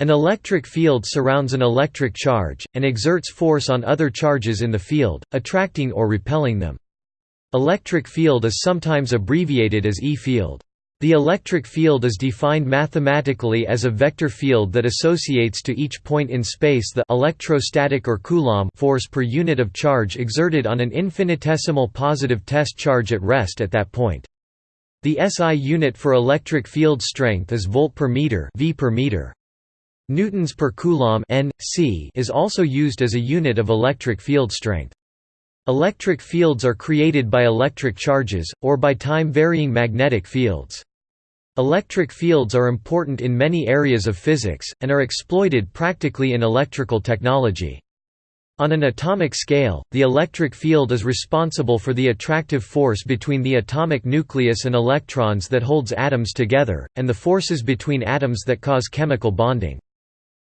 An electric field surrounds an electric charge, and exerts force on other charges in the field, attracting or repelling them. Electric field is sometimes abbreviated as E-field. The electric field is defined mathematically as a vector field that associates to each point in space the electrostatic or Coulomb force per unit of charge exerted on an infinitesimal positive test charge at rest at that point. The SI unit for electric field strength is volt per meter, v per meter. Newtons per coulomb N, C is also used as a unit of electric field strength. Electric fields are created by electric charges, or by time-varying magnetic fields. Electric fields are important in many areas of physics, and are exploited practically in electrical technology. On an atomic scale, the electric field is responsible for the attractive force between the atomic nucleus and electrons that holds atoms together, and the forces between atoms that cause chemical bonding.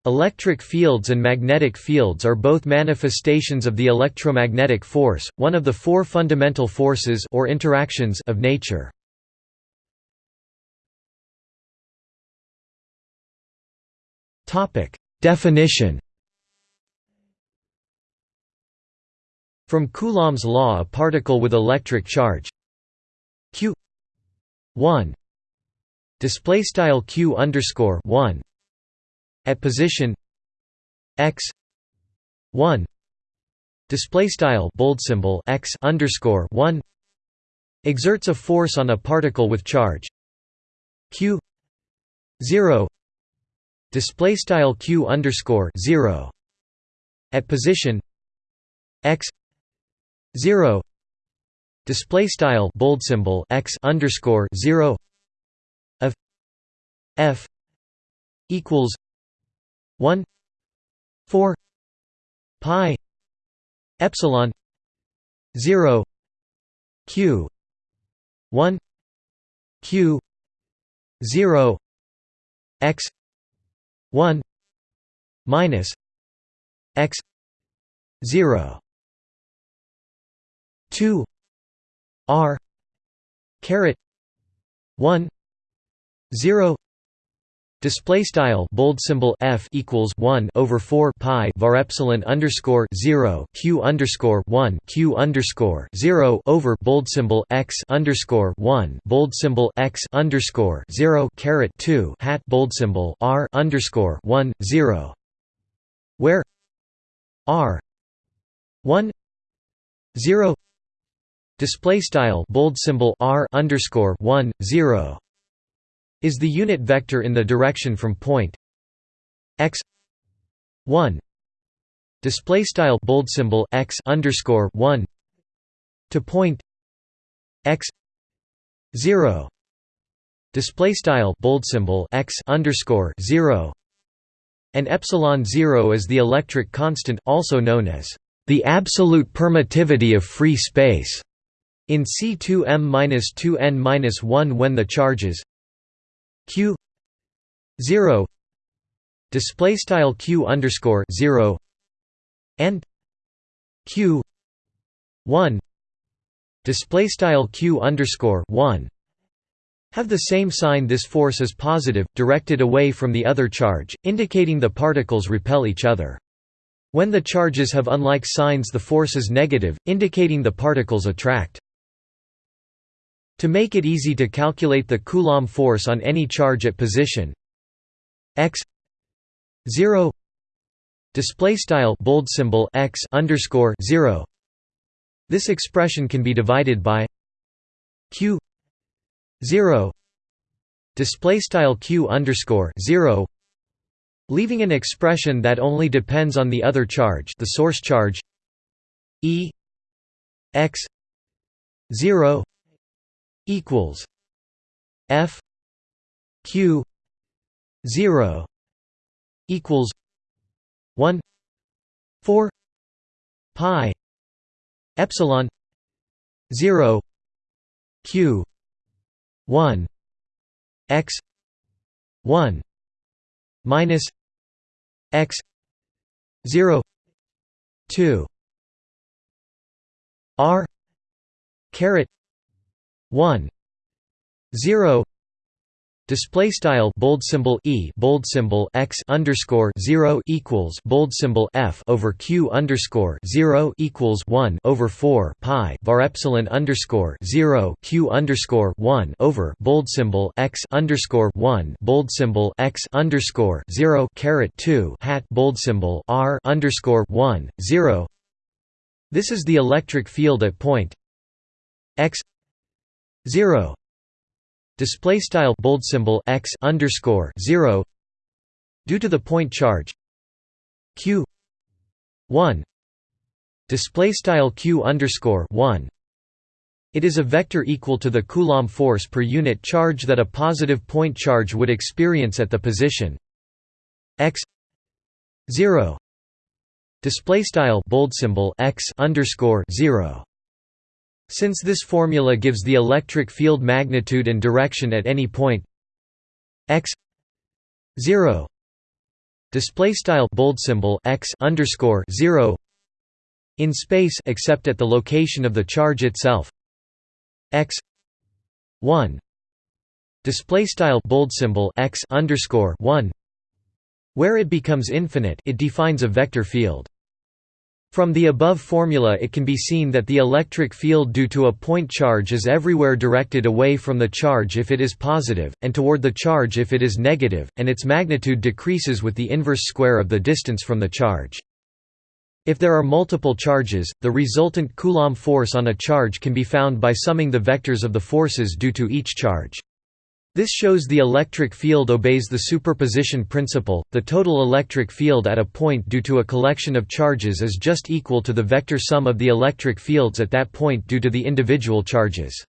Electric fields and magnetic fields are both manifestations of the electromagnetic force, one of the four fundamental forces or interactions of nature. Topic: Definition. From Coulomb's law, a particle with electric charge q 1 display style q underscore 1 at position x 1 display style bold symbol x underscore 1 exerts a force on a particle with charge q 0 display style q underscore 0 at position x 0 display style bold symbol x underscore 0 of f equals 1 4 pi epsilon 0 q 1 q 0 x 1 minus x 0 2 r caret 1 0 Display style bold symbol f equals one over four pi var epsilon underscore zero q underscore one q underscore zero over bold symbol x underscore one bold symbol x underscore zero caret two hat bold symbol r underscore one zero, where r one zero. Display style bold symbol r underscore one zero is the unit vector in the direction from point x 1 display style bold symbol x underscore 1 to point x 0 display style bold symbol x underscore 0 and epsilon 0 is the electric constant also known as the absolute permittivity of free space in C2m-2n-1 when the charges q 0 display style q underscore 0 and q 1 display style q underscore 1 have the same sign this force is positive, directed away from the other charge, indicating the particles repel each other. When the charges have unlike signs the force is negative, indicating the particles attract. To make it easy to calculate the Coulomb force on any charge at position. X 0 display style bold symbol x underscore 0 this expression can be divided by q 0 display style q underscore 0 leaving an expression that only depends on the other charge the source charge e x 0 equals F Q zero equals one four pi epsilon zero Q one X one minus X zero two R caret 1 0 Display style bold symbol e bold symbol x underscore zero equals bold symbol f over q underscore zero equals one over four pi var epsilon underscore zero q underscore one over bold symbol x underscore one bold symbol x underscore zero caret two hat bold symbol r underscore 1 0 This is the electric field at point x zero. Display style bold symbol x underscore 0 due to the point charge q 1 display style q underscore 1 it is a vector equal to the coulomb force per unit charge that a positive point charge would experience at the position x 0 display style bold symbol x underscore 0 since this formula gives the electric field magnitude and direction at any point. X 0 display style bold symbol x underscore 0 in space except at the location of the charge itself. X 1 display style bold symbol x underscore 1 where it becomes infinite it defines a vector field from the above formula it can be seen that the electric field due to a point charge is everywhere directed away from the charge if it is positive, and toward the charge if it is negative, and its magnitude decreases with the inverse square of the distance from the charge. If there are multiple charges, the resultant Coulomb force on a charge can be found by summing the vectors of the forces due to each charge. This shows the electric field obeys the superposition principle. The total electric field at a point due to a collection of charges is just equal to the vector sum of the electric fields at that point due to the individual charges.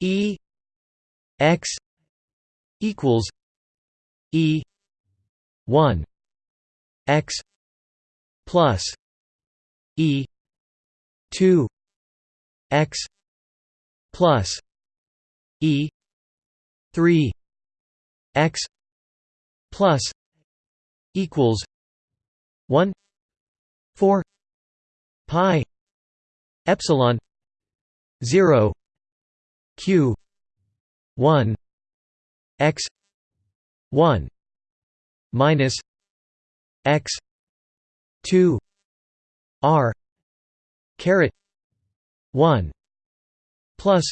E x equals E 1 x plus E 2 x plus E 3 x plus equals 1 4 pi epsilon 0 q 1 x 1 minus x 2 r caret 1 plus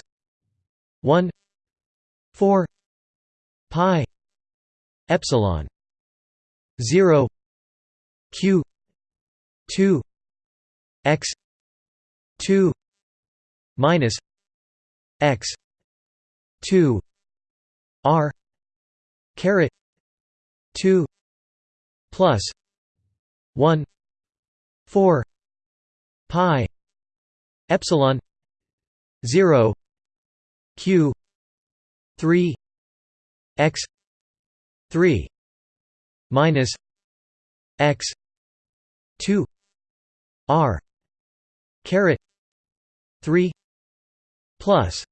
1 4 pi epsilon 0 q 2 x 2 minus x 2 r caret 2 plus 1 4 pi epsilon 0 q 3 x 3 minus x 2 r caret 3 plus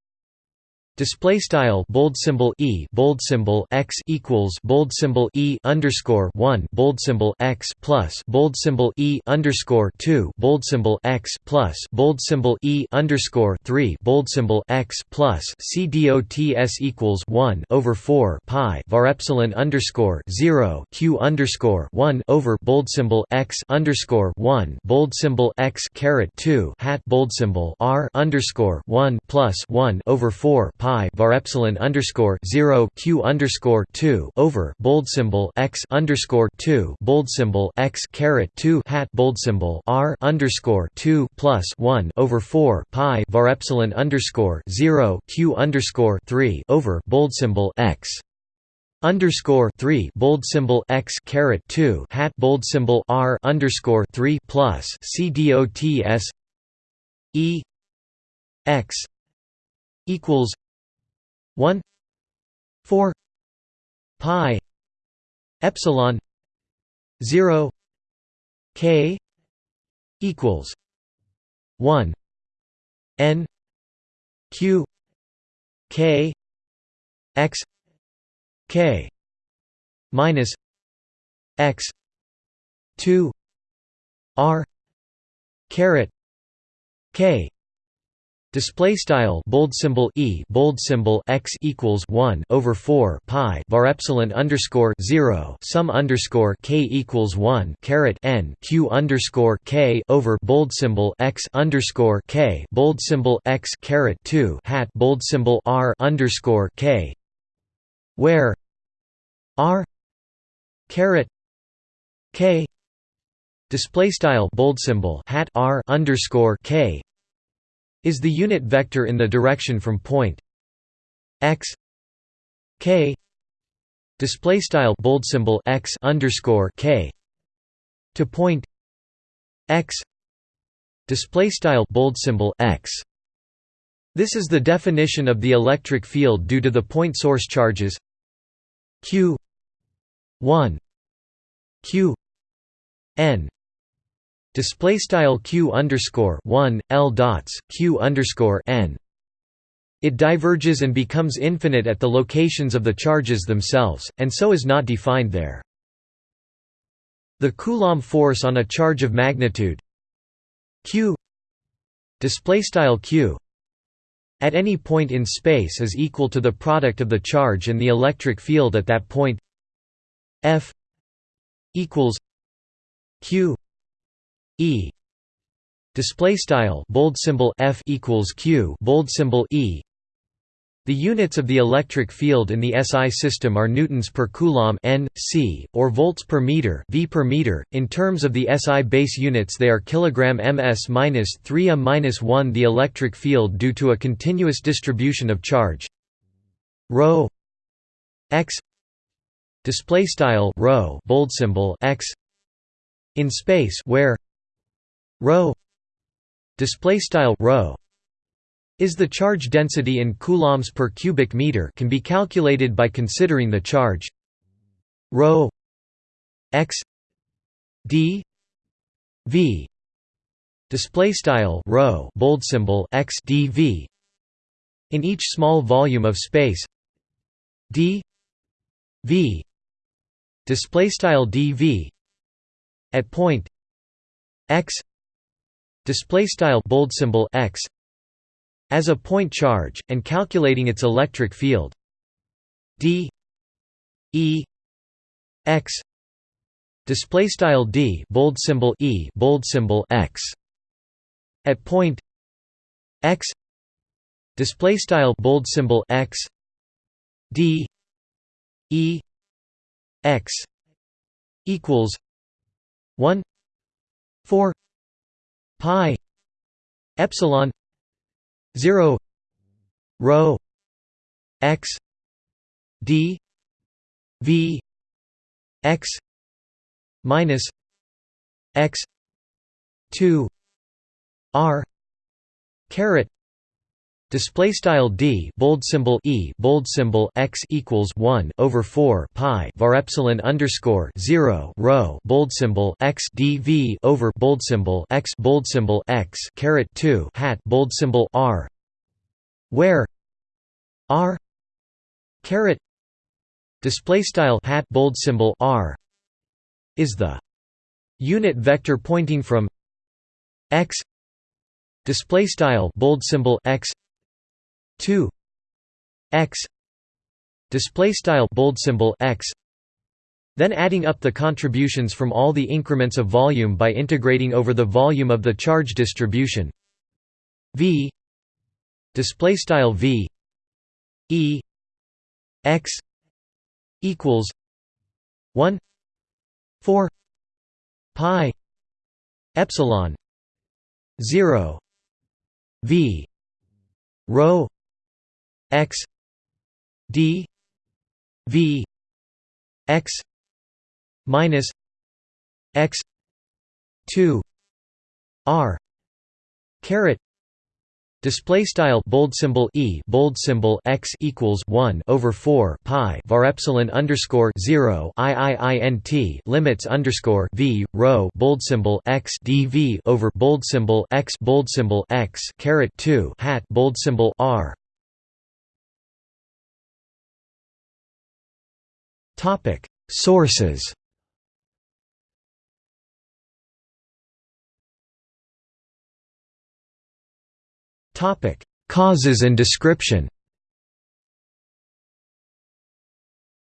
Display style bold symbol e bold symbol x equals bold symbol e underscore one bold symbol x plus bold symbol e underscore two bold symbol x plus bold symbol e underscore three bold symbol x plus c dots equals one over four pi var epsilon underscore zero q underscore one over bold symbol x underscore one bold symbol x caret two hat bold symbol r underscore one plus one over four pi pi var epsilon underscore zero q underscore two over bold symbol x underscore two bold symbol x caret two hat bold symbol r underscore two plus one over four pi var epsilon underscore zero q underscore three over bold symbol x underscore three bold symbol x caret two hat bold symbol r underscore three plus c dots e x equals 1 4 pi epsilon 0 k equals 1 n q k x k minus x 2 r caret k Display style bold symbol e bold symbol x equals one over four pi var epsilon underscore zero sum underscore k equals one caret n q underscore k over bold symbol x underscore k bold symbol x caret two hat bold symbol r underscore k where r caret k display style bold symbol hat r underscore k is the unit vector in the direction from point x k display style bold symbol x underscore k to point x display style bold symbol x. This is the definition of the electric field due to the point source charges q 1 q n display style q underscore 1 l dots q underscore n. It diverges and becomes infinite at the locations of the charges themselves and so is not defined there. The coulomb force on a charge of magnitude q display style q at any point in space is equal to the product of the charge and the electric field at that point f equals q E display style bold symbol F equals Q bold symbol E the units of the electric field in the SI system are newtons per coulomb n, c, or volts per meter v per meter. In terms of the SI base units, they are kilogram ms minus 3 a minus 1. The electric field due to a continuous distribution of charge rho x display style bold symbol x in space where rho display style rho is the charge density in coulombs per cubic meter can be calculated by considering the charge rho x d v display style rho bold symbol x dv in each small volume of space d v display style dv at point x display style bold symbol x as a point charge and calculating its electric field. D e x display style d bold symbol e bold symbol x at point x display style bold symbol x d e x equals 1 4 pi epsilon 0 rho x d v x minus x 2 r caret Display style d bold symbol e bold symbol x equals one over four pi var epsilon underscore zero rho bold symbol x dv over bold symbol x bold symbol x caret two hat bold symbol r, where r caret display style hat bold symbol r is the unit vector pointing from x display style bold symbol x 2 x display style bold symbol x then adding up the contributions from all the increments of volume by integrating over the volume of the charge distribution. V display style v e x equals 1 4 pi epsilon 0 v rho x d v x minus x 2 r caret Display style bold symbol e bold symbol x equals one over four pi var epsilon underscore zero i i i n t limits underscore v rho bold symbol x dv over bold symbol x bold symbol x caret two hat bold symbol r Topic Sources Topic: Causes and description.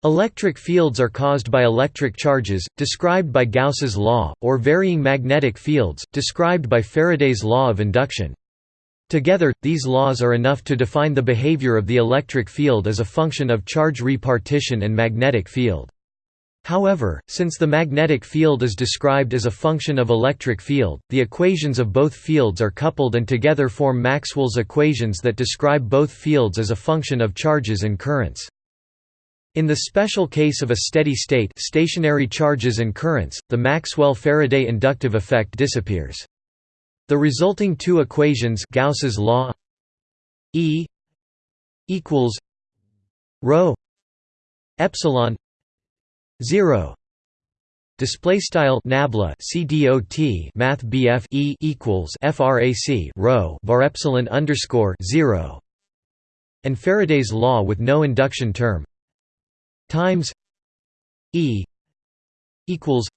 Electric fields are caused by electric charges, described by Gauss's law, or varying magnetic fields, described by Faraday's law of induction. Together, these laws are enough to define the behavior of the electric field as a function of charge repartition and magnetic field. However, since the magnetic field is described as a function of electric field, the equations of both fields are coupled and together form Maxwell's equations that describe both fields as a function of charges and currents. In the special case of a steady state stationary charges and currents, the Maxwell-Faraday inductive effect disappears. The resulting two equations Gauss's law E equals rho epsilon 0 display style nabla cdot math bf e equals frac rho var epsilon underscore 0 and Faraday's law with no induction term. Times E equals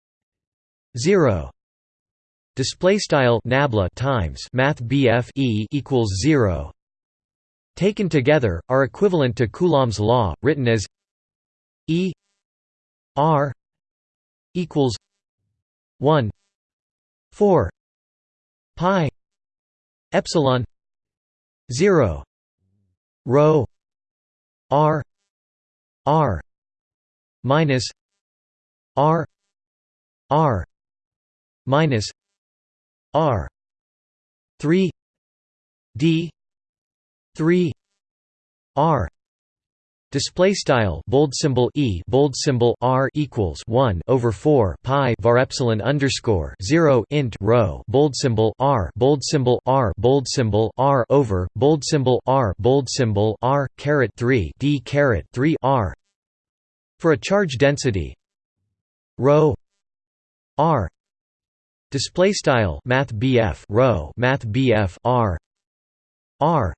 zero display style nabla times math BF E equals 0 taken together are equivalent to Coulomb's law written as E R equals 1 4 pi epsilon 0 rho r r minus R R minus R. three D three R. Display style bold symbol e bold symbol r equals one over four pi var epsilon underscore zero int rho bold symbol r bold symbol r bold symbol r over bold symbol r bold symbol r caret three d caret three r. For a charge density rho r display style math BF rho math BF r r.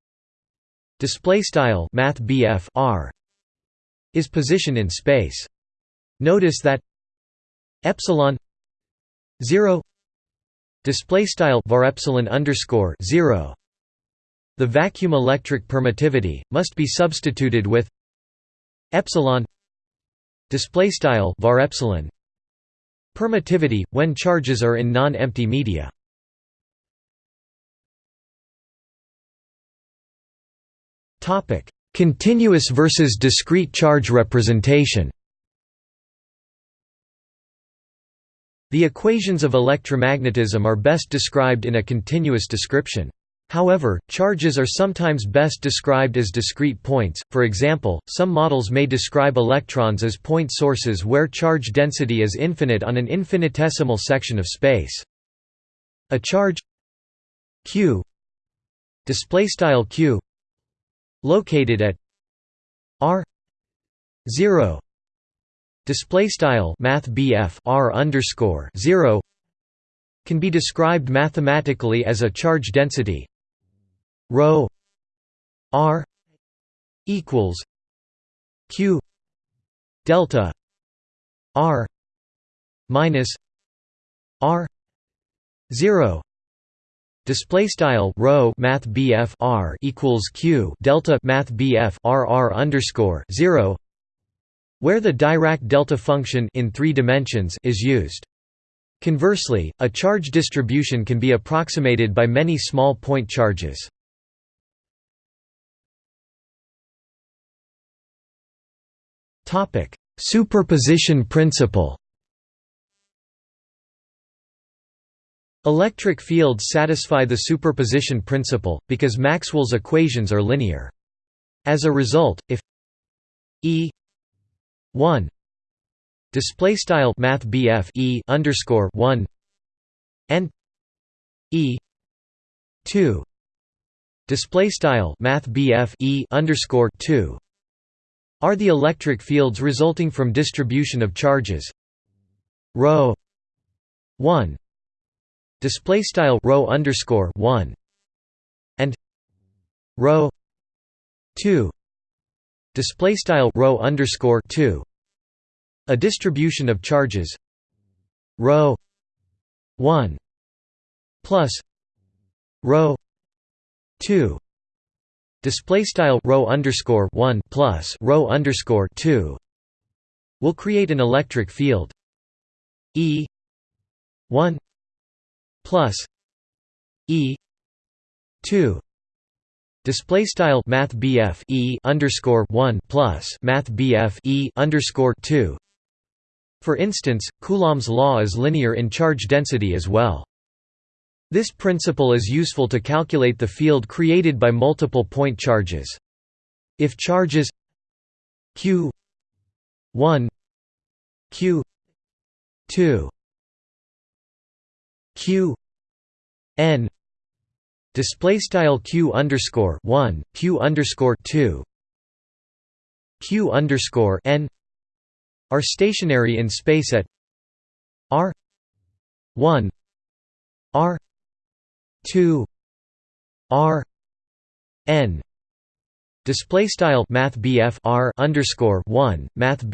Display style math BF r is position in space. Notice that epsilon 0 display style var epsilon underscore 0 the vacuum electric permittivity must be substituted with epsilon display style var epsilon permittivity when charges are in non-empty media. Continuous versus discrete charge representation. The equations of electromagnetism are best described in a continuous description. However, charges are sometimes best described as discrete points, for example, some models may describe electrons as point sources where charge density is infinite on an infinitesimal section of space. A charge q q located at r 0 display style math r underscore 0 can be described mathematically as a charge density rho r equals q delta r minus r 0 Display style rho math BF R equals Q delta math BF R R underscore zero where the Dirac delta function in three dimensions is used. Conversely, a charge distribution can be approximated by many small point charges. Superposition principle. Electric fields satisfy the superposition principle because Maxwell's equations are linear. As a result, if E 1 display style math E underscore 1 and E 2 display style math E underscore 2 are the electric fields resulting from distribution of charges? Rho 1 display style rho underscore 1 and rho 2 display style rho underscore 2 a distribution of charges rho 1 plus rho 2 display style rho underscore 1 plus rho underscore 2 will create an electric field. E 1 plus E 2 display style math E underscore 1 plus math E underscore 2 for instance Coulomb's law is linear in charge density as well this principle is useful to calculate the field created by multiple point charges. If charges q 1 q 2 q n display style q underscore 1 q underscore 2 q underscore n are stationary in space at r 1 r 2 r n display style math r underscore 1 math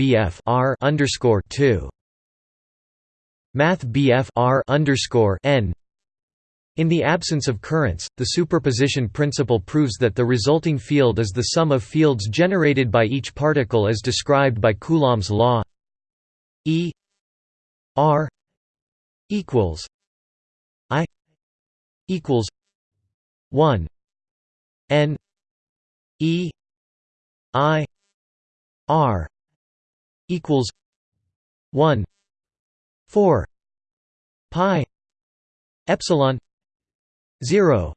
r underscore 2 math r underscore n. In the absence of currents, the superposition principle proves that the resulting field is the sum of fields generated by each particle as described by Coulomb's law. E r equals equals 1 n e i r equals 1 4 pi epsilon 0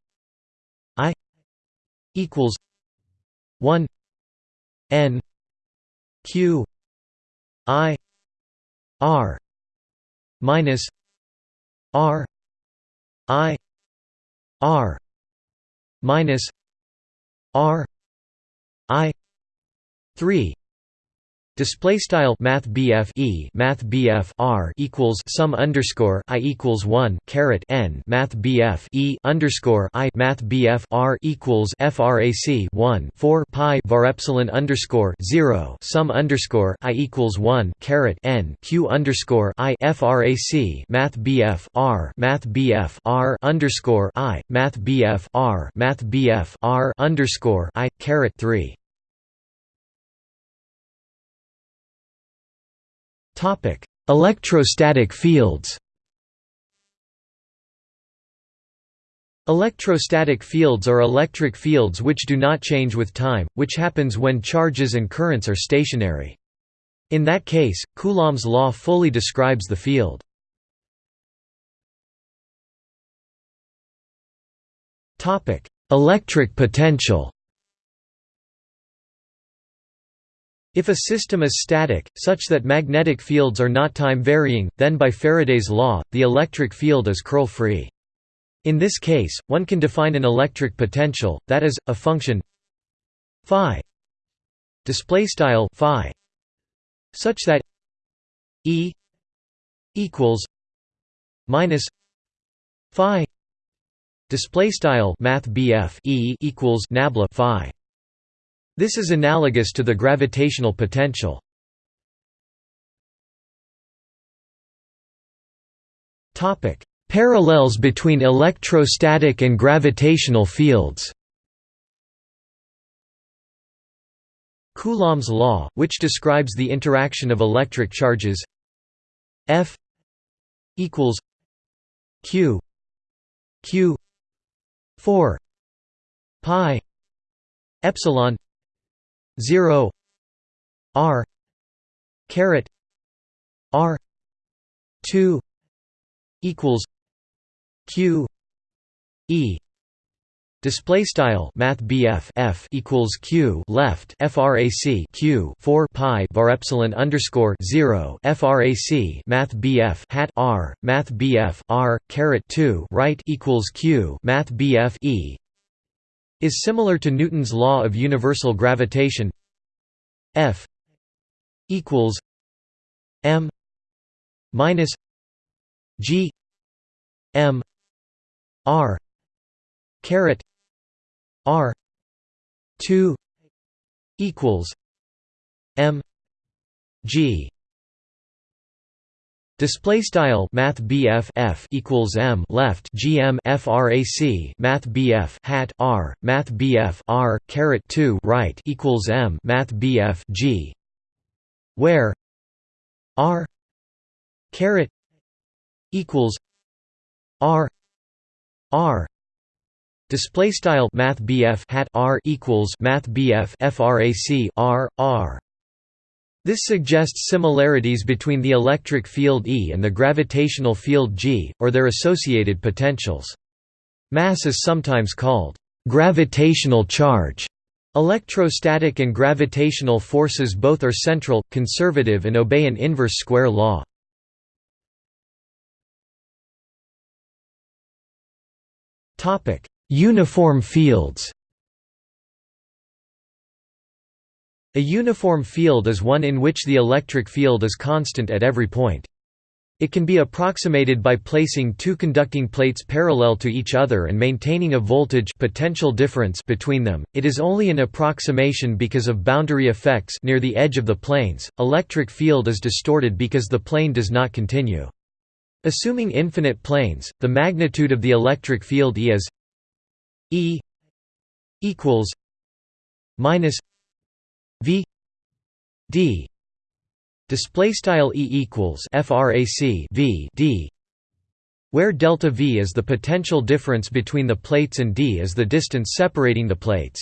i equals 1 n q i r minus r i R minus R I three Display style Math E Math R equals sum underscore I equals one caret N Math E underscore I Math R equals FRAC one four Pi var epsilon underscore zero sum underscore I equals one caret N Q underscore I FRAC Math R Math R underscore I Math R Math R underscore I caret three Electrostatic fields. Electrostatic fields are electric fields which do not change with time, which happens when charges and currents are stationary. In that case, Coulomb's law fully describes the field. Electric potential If a system is static, such that magnetic fields are not time-varying, then by Faraday's law, the electric field is curl-free. In this case, one can define an electric potential, that is, a function phi such that E equals minus phi display style math E equals nabla phi this is analogous to the gravitational potential. Parallels between electrostatic and gravitational fields Coulomb's law, which describes the interaction of electric charges F equals Q Q 4 pi epsilon 0 r caret r 2 equals q e. Display style Math F equals Q left FRAC Q four pi var epsilon underscore zero FRAC Math BF hat R Math BF R caret two right equals Q Math BF E is similar to Newton's law of universal gravitation. F equals m minus g m r caret r 2 equals m g Display style Math F equals M left GM FRAC Math BF hat R Math R caret two right equals M Math G. Where? R caret equals R R. Display style Math BF hat R equals Math FRAC R R this suggests similarities between the electric field E and the gravitational field G, or their associated potentials. Mass is sometimes called gravitational charge. Electrostatic and gravitational forces both are central, conservative and obey an inverse square law. Uniform fields A uniform field is one in which the electric field is constant at every point. It can be approximated by placing two conducting plates parallel to each other and maintaining a voltage potential difference between them. It is only an approximation because of boundary effects near the edge of the planes. Electric field is distorted because the plane does not continue. Assuming infinite planes, the magnitude of the electric field E is E equals minus V D display style E equals frac V D where delta V is the potential difference between the plates and D is the distance separating the plates.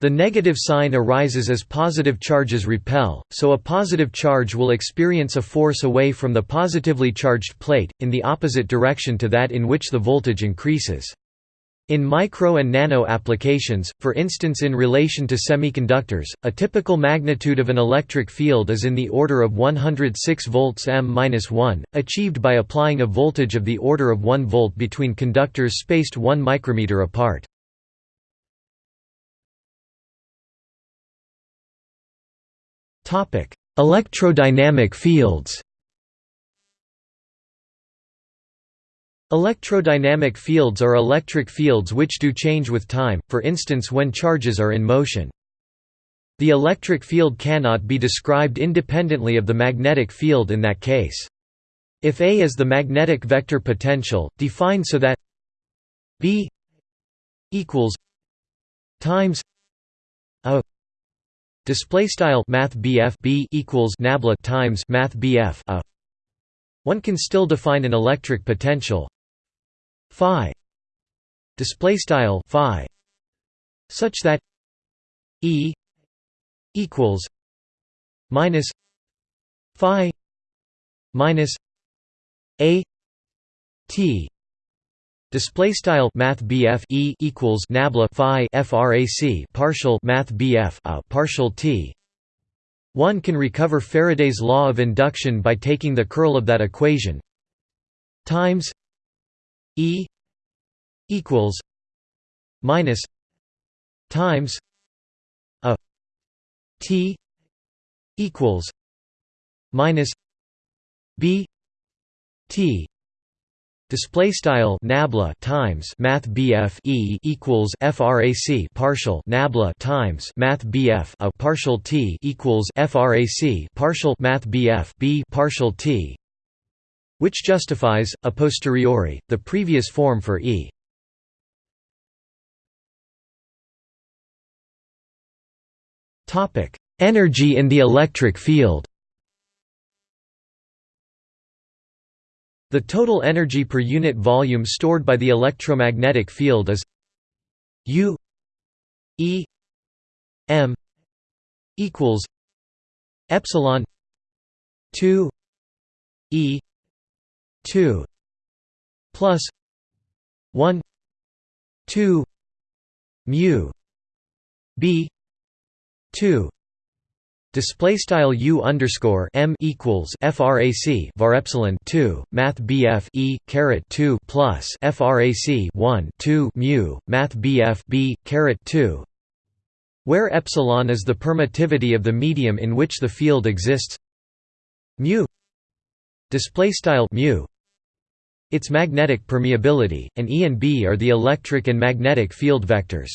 The negative sign arises as positive charges repel, so a positive charge will experience a force away from the positively charged plate, in the opposite direction to that in which the voltage increases. In micro and nano applications, for instance in relation to semiconductors, a typical magnitude of an electric field is in the order of 106 volts m-1, achieved by applying a voltage of the order of 1 volt between conductors spaced 1 micrometer apart. Electrodynamic fields Electrodynamic fields are electric fields which do change with time, for instance when charges are in motion. The electric field cannot be described independently of the magnetic field in that case. If A is the magnetic vector potential, defined so that B equals times a display style math B equals nabla times math a one can still define an electric potential phi. Display style phi. Such that e equals minus phi minus a t. Display style math BF e equals nabla phi frac partial math BF a uh, partial t. One can recover Faraday's law of induction by taking the curl of that equation times E equals minus times a T equals minus B T. Display style nabla times math BF E equals frac partial nabla times math BF a partial T equals frac partial math BF B partial T which justifies, a posteriori, the previous form for E. Energy in the electric field The total energy per unit volume stored by the electromagnetic field is U E M equals epsilon 2 E 2 plus 1 2 mu b 2 Display style u underscore m equals frac var epsilon 2 math bf e caret 2 plus frac 1 2 mu math bf b caret 2, where epsilon is the permittivity of the medium in which the field exists. Mu display style mu its magnetic permeability, and E and B are the electric and magnetic field vectors.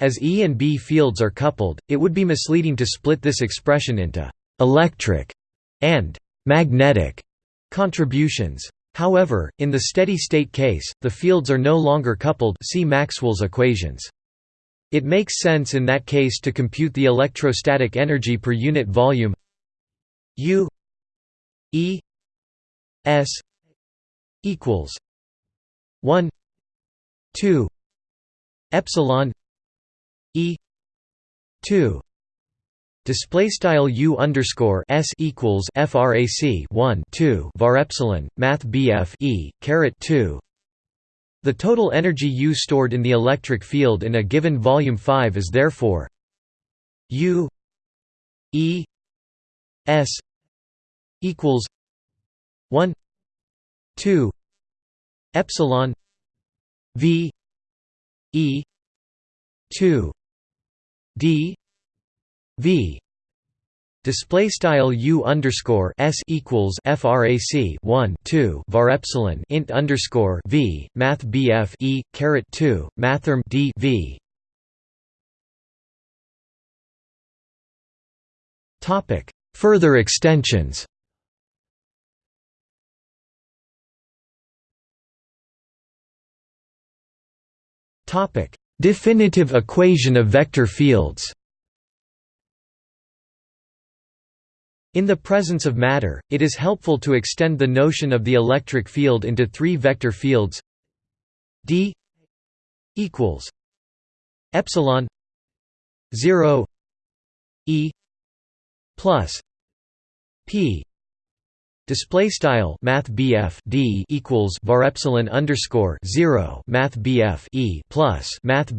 As E and B fields are coupled, it would be misleading to split this expression into «electric» and «magnetic» Contributions. However, in the steady-state case, the fields are no longer coupled see Maxwell's equations. It makes sense in that case to compute the electrostatic energy per unit volume U E S equals 1 2 epsilon E 2 Display style u underscore s equals frac 1 2 var epsilon math bf e caret 2. The total energy U stored in the electric field in a given volume 5 is therefore U E S equals 1 2 epsilon V E 2 D V. Display style U underscore S equals frac 1 2 var epsilon int underscore V math BF E caret 2 mathrm D V. Topic. Further extensions topic. Definitive equation of vector fields. In the presence of matter, it is helpful to extend the notion of the electric field into three vector fields. D equals epsilon 0 e plus p display style math d equals var epsilon underscore 0 math e plus math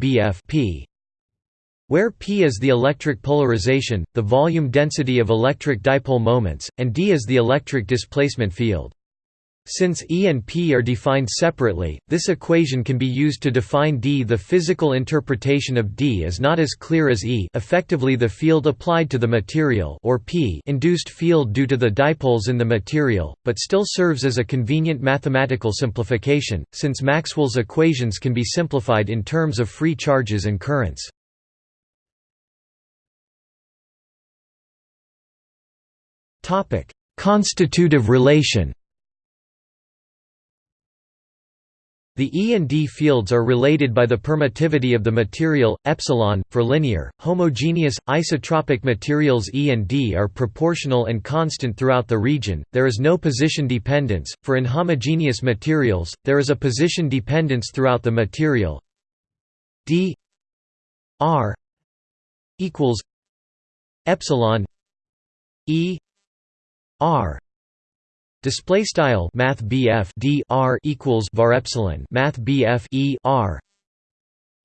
p where p is the electric polarization, the volume density of electric dipole moments, and d is the electric displacement field. Since E and P are defined separately, this equation can be used to define D. The physical interpretation of D is not as clear as E effectively the field applied to the material or P induced field due to the dipoles in the material, but still serves as a convenient mathematical simplification, since Maxwell's equations can be simplified in terms of free charges and currents. Constitutive relation The E and D fields are related by the permittivity of the material, epsilon. For linear, homogeneous, isotropic materials E and D are proportional and constant throughout the region, there is no position dependence. For inhomogeneous materials, there is a position dependence throughout the material. D R equals epsilon E R display style math BF D R equals var epsilon math BF E R.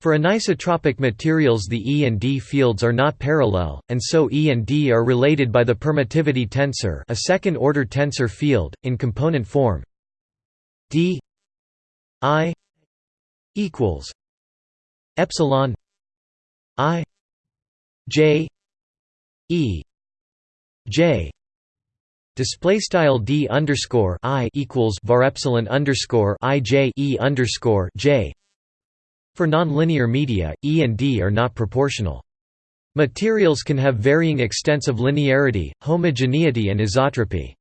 For anisotropic materials the E and D fields are not parallel, and so E and D are related by the permittivity tensor a second-order tensor field, in component form. D I equals epsilon I J E J Display style d underscore i equals var epsilon underscore i j e underscore j. For nonlinear media, E and D are not proportional. Materials can have varying extents of linearity, homogeneity, and isotropy.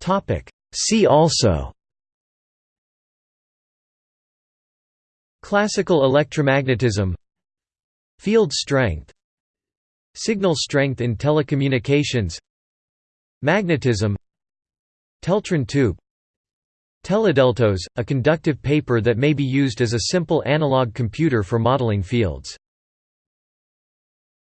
Topic. See also. Classical electromagnetism. Field strength Signal strength in telecommunications Magnetism Teltron tube Teledeltos, a conductive paper that may be used as a simple analog computer for modeling fields